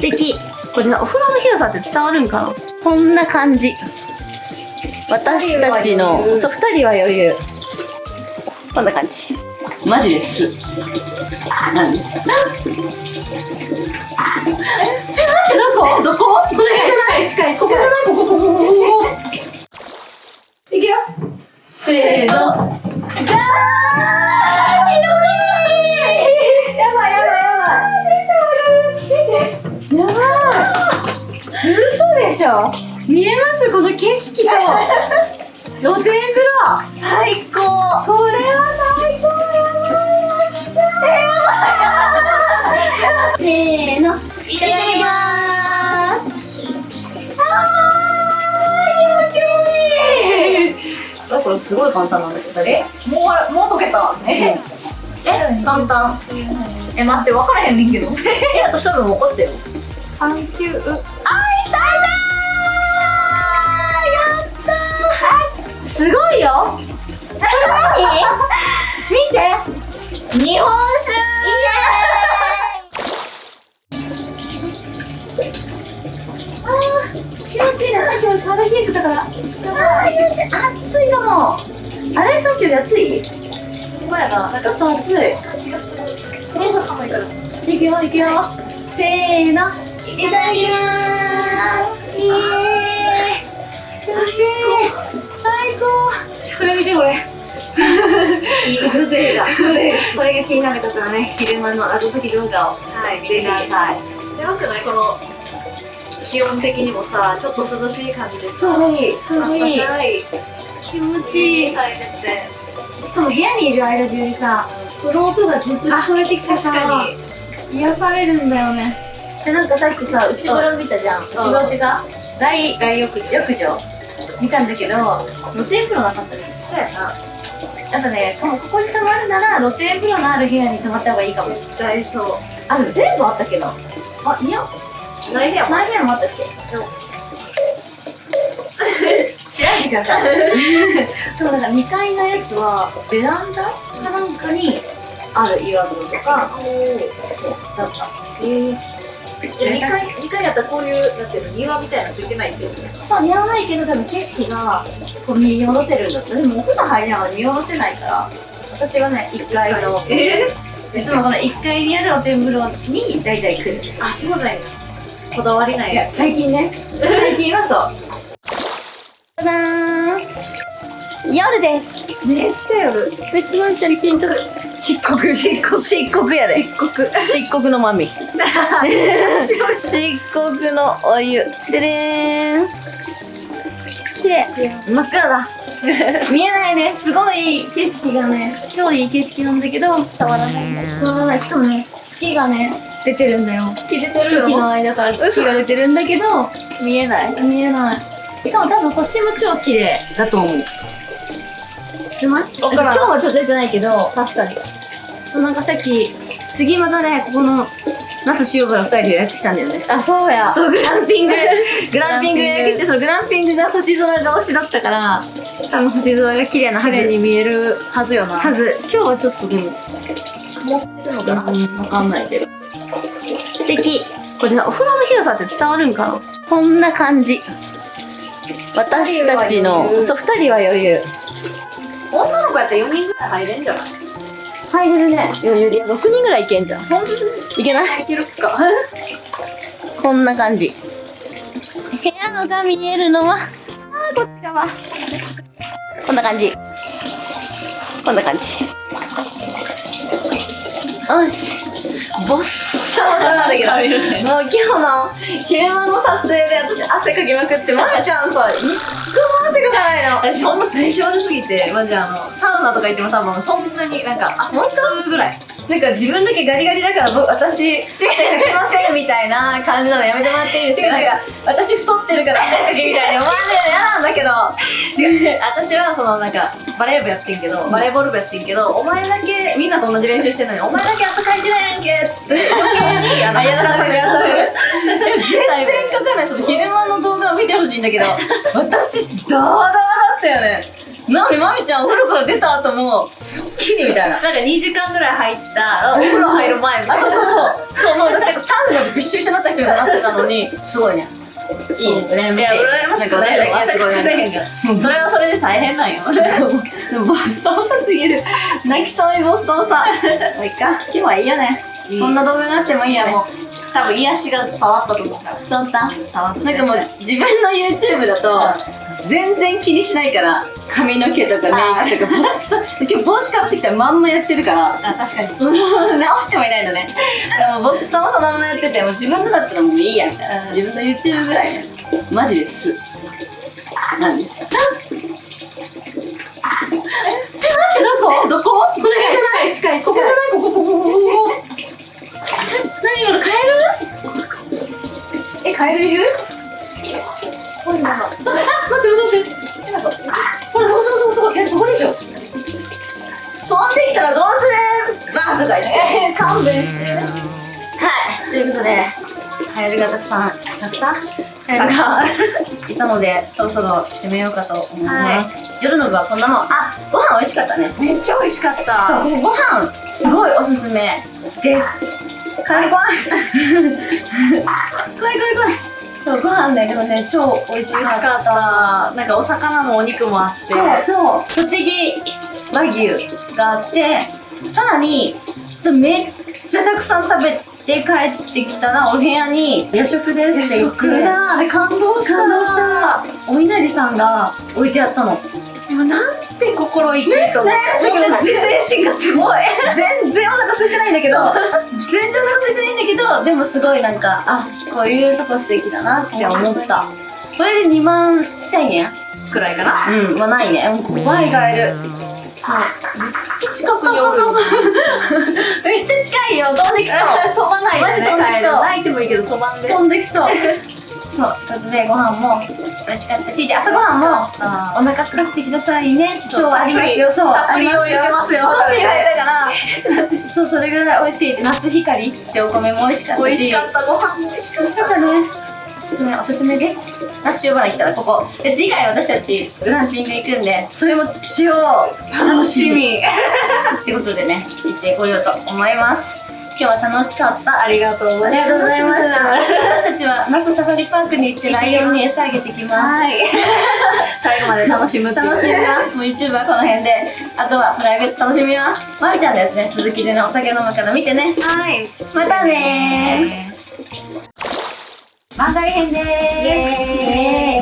素敵。これお風呂の広さって伝わるんかな？こんな感じ。私たちのそう2人は余裕。こんな感じ。マジです。なんですか？えなんどこ？こ？れ近い近いここじゃない？ここここここいくよ。せーの。でしょ。見えます？この景色と。露天風呂。最高。これは最高。やばいせーの。いただきます。あー気持ちいい。あこれすごい簡単なんだけど。えもうもう溶けた。ええ簡単。え待って分からへんねんけど。え私多分分かったよサンキュー。あーいたやったすごいよ。見て。日本あー気持ちいいなさっきまで体冷えてたから。あー気持ちいい暑いかも。あれさっきより暑い？酒ほやなちょっと暑い。その方が寒いからいくよいくよせーのいただきます。イエーイこれ見てこれ。風情が風情これが気になる方はね。昼間の謎解き動画を。はい見てくださいやばくないこの気温的にもさちょっと涼しい感じでちょうどいいちょうどいい。気持ちいいしかも部屋にいる間中にさこの音がずっと聞こえてきてさ確かに。癒されるんだよね。でなんかさっきさ内風呂見たじゃん。内風呂ってか大大浴浴場？見たんだけど露天風呂なかったねそうやな。やっぱねこここに泊まるなら露天風呂のある部屋に泊まった方がいいかも。ダイソあでも全部あったけどあいや。ーないやもん何部屋もあったっけ？調べてください。でもなんか2階のやつはベランダかなんかにある岩風呂とかそうだったえーじゃあ2階二階やったらこういうなんていうの庭みたいなのついてないっていうそう似合わないけど多分景色がこう見下ろせるんだったでもお風呂入りながら見下ろせないから。私はね1階のえいつもこの1階にある露天風呂に大体来るあそうなんやこだわりないや最近ね。最近はそう。じゃじゃーん夜です。めっちゃ夜。別のちゃんピンとく。漆黒漆黒漆黒やで。漆黒漆黒のマミ。漆黒のお湯。ででーん。綺麗。真っ暗だ。見えないね。すごい景色がね。超いい景色なんだけど伝わらない伝わらない。しかもね月がね出てるんだよ。月出てるの？間から月が出てるんだけど見えない。見えない。しかも多分星も超綺麗だと思ううまい今日はちょっと出てないけど確かに。そうなんかさっき次またねここの那須塩原2人で予約したんだよね。あそうや。そうグランピング。グランピング予約してそのグランピングが星空が推しだったから多分星空が綺麗なはず晴れに見えるはずよな。はず。今日はちょっとでも持ってるのかな？わかんないけど。素敵。これお風呂の広さって伝わるんかな？こんな感じ。私たちのそう2人は余裕やったら4人ぐらい入れんじゃない入れるね余裕で6人ぐらいいけんじゃんそんなにいけないいけるかこんな感じ部屋のが見えるのはあーこっち側こんな感じこんな感じよしボッサボサなんだけどもう今日の昼間の撮影で私汗かきまくってまなちゃんさ一個も汗かかないの。私ほんま体調悪すぎてマジあのサウナとか行っても多分そんなになんかあ本当？ぐらい。なんか自分だけガリガリだから僕私違う。違う来ませんみたいな感じなのやめてもらっていいですか？なんか私太ってるから汗かきみたいに思われるの嫌なんだけど違う。私はそのなんかバレー部やってんけど、バレーボール部やってんけどお前だけみんなと同じ練習してんのにお前だけ汗かいてないやんけっつって。余計にあのあやらされるやらされる全全然かかないその昼間の動画を見てほしいんだけど私ドードーだったよね。なのにまみちゃんお風呂から出た後もすっきりみたいな。なんか2時間ぐらい入った、あお風呂入る前みたあいな。そうそうそう。そうもう私なんかサウナでびっしょびしょになった人になってたのに。すごいね。いいね。羨ましい。いや、羨ましくないなんかかへん。が。それはそれで大変なんよ。でもボッサボサすぎる泣きそうにボッサボサもういっか今日はいいよねそんな動画があってもいいやもう多分癒しが伝わったと思うから。そうった触ってなんかもう自分の YouTube だと全然気にしないから髪の毛とかメイクとかボッサ今日帽子かぶってきたらまんまやってるから。あ、確かに。そ の直してもいないのね。でもボッサボサまんまやっててもう自分のだったらもういいやみたいな。うん。自分の YouTube ぐらいねマジです。なんですよ。え待ってどこ？どこ？これ近い近いここじゃない？ここここここカエルいる？ほいなんかあ、待って待って待っほらそこそこそこそこえそこでしょ？飛んできたらどうする？バーとか言って。勘弁して。はい。ということでカエルがたくさんたくさん？カエルがいたのでそろそろ締めようかと思います、夜の部はこんなもん。あご飯美味しかったね。めっちゃ美味しかった。ご飯すごいおすすめですカエル怖い怖い怖い怖いそうご飯ねでもね超美味しかった。なんかお魚もお肉もあって。そうそう栃木和牛があってさらにめっちゃたくさん食べて帰ってきたらお部屋に夜食ですって言って食だ。あれ感動した。感動したお稲荷さんが置いてあったのなんて心意気と思って。ねだけど自制心がすごい。全然お腹空いてないんだけど。全然お腹空いてないんだけどでもすごいなんかあこういうとこ素敵だなって思った。これで2万1000円くらいかな？うん。まあないね。うん怖いガエルそう。めっちゃ近くにおる。めっちゃ近いよ。飛んできそう。飛ばないよね。マジ飛んできそう。泣いてもいいけど飛ばんで。飛んできそう。そう。ということでご飯も美味しかったしで朝ごはんもあお腹空かせてくださいね今日はありますよそうたっぷり用意してますよそうって言われたからそうそれぐらい美味しいナス光ってお米も美味しかったし美味しかった。ご飯も美味しかったねおすすめですナッシュバラ来たらここで次回私たちグランピング行くんでそれもしようた。楽しみ。ってことでね行ってこようと思います今日は楽しかったありがとうございます。ありがとうございました私たちは那須サファリパークに行ってライオンに餌あげてきますはい。最後まで楽しむ楽しみます。もう YouTube はこの辺で、あとはプライベート楽しみます。まみちゃんのやつね、続きでね、お酒飲むから見てね。はい。またね番外編で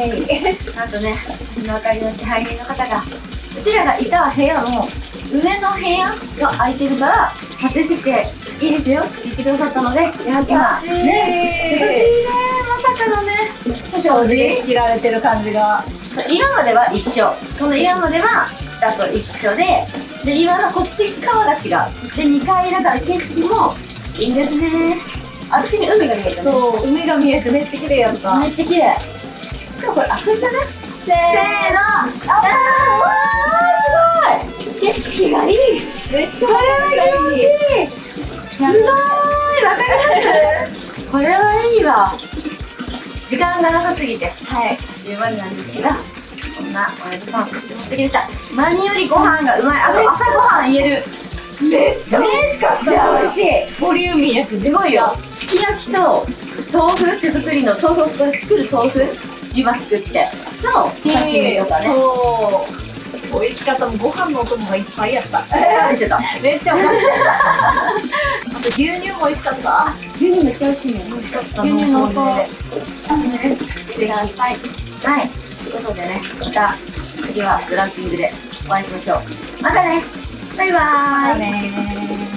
ーイ なんとね、私のあかりの支配人の方が、うちらがいた部屋の上の部屋が空いてるから、撮影していいですよ。言ってくださったので、今、ね、優しいね、まさかのね、正直仕切られてる感じが。今までは一緒。この今までは下と一緒でで今のこっち側が違う。で2階だから景色もいいですね。あっちに海が見えたね。そう、海が見えてめっちゃ綺麗やった。めっちゃ綺麗。しかもこれ開くんじゃね？せーの。あわーすごい。景色がいい。めっちこれは気持ちいいすごいわかります？これはいいわ。時間がなさすぎて。はい。終盤なんですけどこんなおやじさんとっても素敵でした。何よりご飯がうまい。あと朝ごはん言える。めっちゃ美味しかめっちゃ美味しい。ボリューミーやし。すごいよ。すき焼きと豆腐手作りの豆腐を作る豆腐湯葉作ってのお刺身とかね。そう。美味しかった。もうご飯のお供がいっぱいやった。めっちゃ美味しかった。あと牛乳も美味しかった。牛乳めっちゃ美味しいね美味しかった。牛乳濃厚でおすくださいはいということでねまた次はグランピングでお会いしましょうまたねバイバーイね